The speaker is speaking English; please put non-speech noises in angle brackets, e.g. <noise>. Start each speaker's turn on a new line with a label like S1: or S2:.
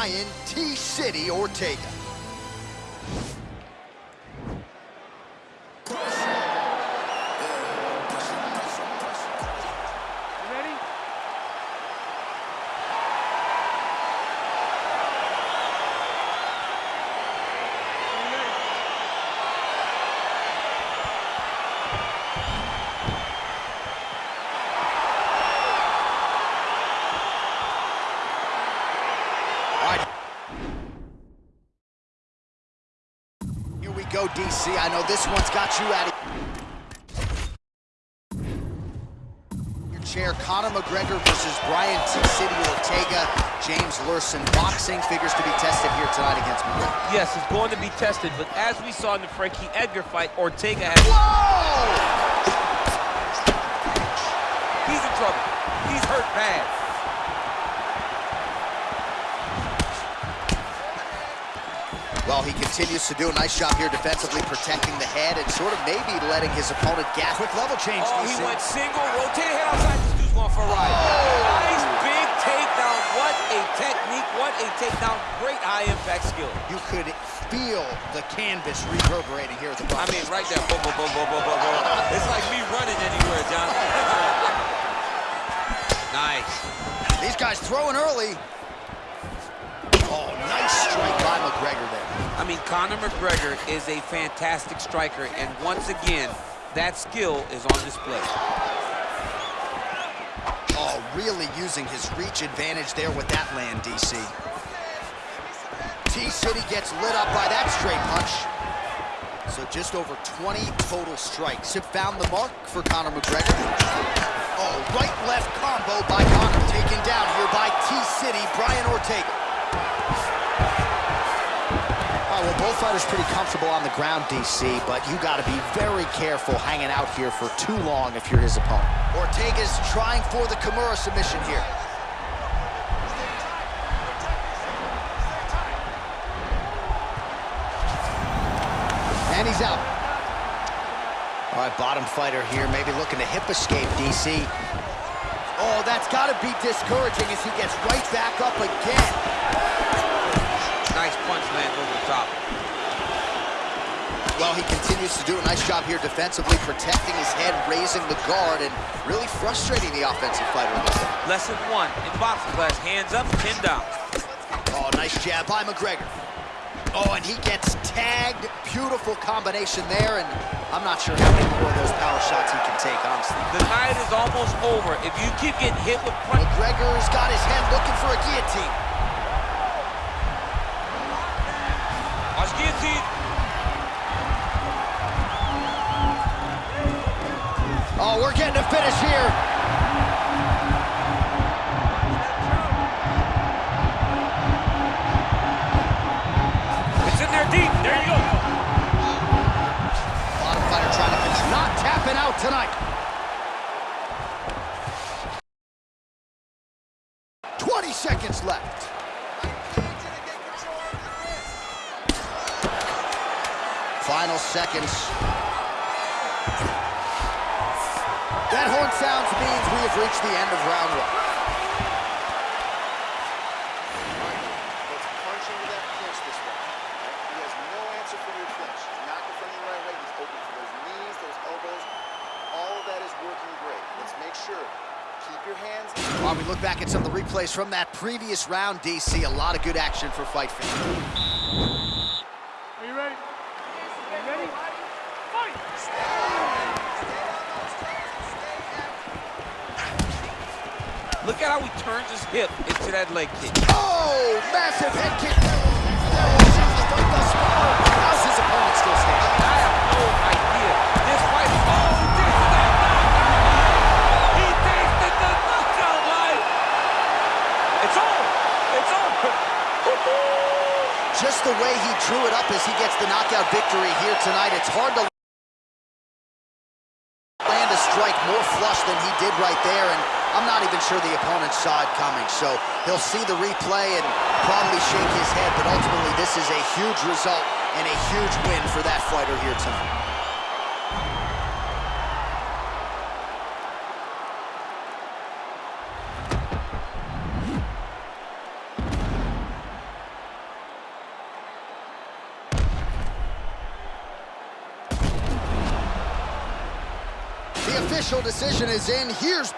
S1: Brian T-City Ortega. Go, DC. I know this one's got you out of your chair. Conor McGregor versus Brian T. City Ortega. James Luhrsen boxing figures to be tested here tonight against McGregor.
S2: Yes, it's going to be tested, but as we saw in the Frankie Edgar fight, Ortega has...
S1: Whoa!
S2: He's in trouble. He's hurt bad.
S1: Well, he continues to do a nice job here defensively, protecting the head and sort of maybe letting his opponent gas. Quick level change.
S2: Oh, he went single, rotated head outside. This dude's going for a ride. Oh. Nice big takedown. What a technique. What a takedown. Great high-impact skill.
S1: You could feel the canvas reverberating here at the
S2: bottom. I mean, right there. Boom, boom, boom, boom, boom, boom, boom. It's like me running anywhere, John. <laughs> nice.
S1: These guys throwing early. Oh, nice strike by McGregor there.
S2: I mean, Conor McGregor is a fantastic striker, and once again, that skill is on display.
S1: Oh, really using his reach advantage there with that land, DC. T-City gets lit up by that straight punch. So just over 20 total strikes have found the mark for Conor McGregor. Oh, right-left combo by Conor, taken down here by T-City, Brian Ortega fighters pretty comfortable on the ground, DC, but you got to be very careful hanging out here for too long if you're his opponent. Ortega's trying for the Kimura submission here. And he's out. All right, bottom fighter here, maybe looking to hip escape, DC. Oh, that's got to be discouraging as he gets right back up again. He continues to do a nice job here defensively, protecting his head, raising the guard, and really frustrating the offensive fighter.
S2: Lesson one in boxing class, hands up, pin down.
S1: Oh, nice jab by McGregor. Oh, and he gets tagged. Beautiful combination there, and I'm not sure how many more of those power shots he can take, honestly.
S2: The night is almost over. If you keep getting hit with...
S1: McGregor's got his head looking for a guillotine. Tonight. 20 seconds left. Final seconds. That horn sounds means we have reached the end of round one.
S3: Let's punch into that clinch this round. He has no answer for your clinch. He's not defending the right way. He's open for those knees, those elbows. All of that is working great. Let's make sure Keep your hands.
S1: While we look back at some of the replays from that previous round, DC, a lot of good action for Fight fans.
S4: Are you ready? Are you ready? Fight!
S2: Look at how he turns his hip into that leg kick.
S1: Oh, massive head kick. Just the way he drew it up as he gets the knockout victory here tonight, it's hard to land a strike more flush than he did right there. And I'm not even sure the opponent saw it coming. So he'll see the replay and probably shake his head. But ultimately, this is a huge result and a huge win for that fighter here tonight. Official decision is in. Here's